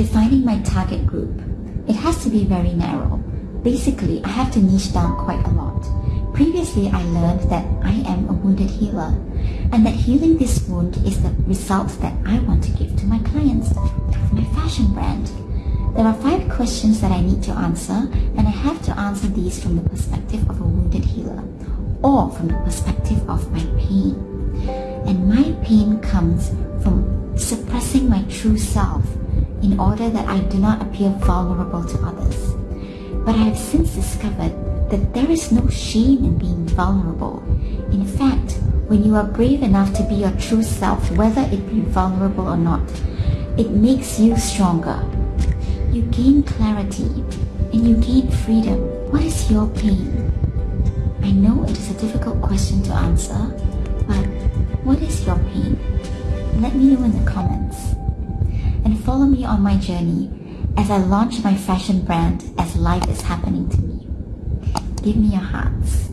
defining my target group, it has to be very narrow. Basically, I have to niche down quite a lot. Previously, I learned that I am a wounded healer and that healing this wound is the result that I want to give to my clients, my fashion brand. There are five questions that I need to answer and I have to answer these from the perspective of a wounded healer or from the perspective of my pain. And my pain comes from suppressing my true self in order that I do not appear vulnerable to others. But I have since discovered that there is no shame in being vulnerable. In fact, when you are brave enough to be your true self, whether it be vulnerable or not, it makes you stronger. You gain clarity and you gain freedom. What is your pain? I know it is a difficult question to answer, but what is your pain? Let me know in the comments. Follow me on my journey as I launch my fashion brand as life is happening to me. Give me your hearts.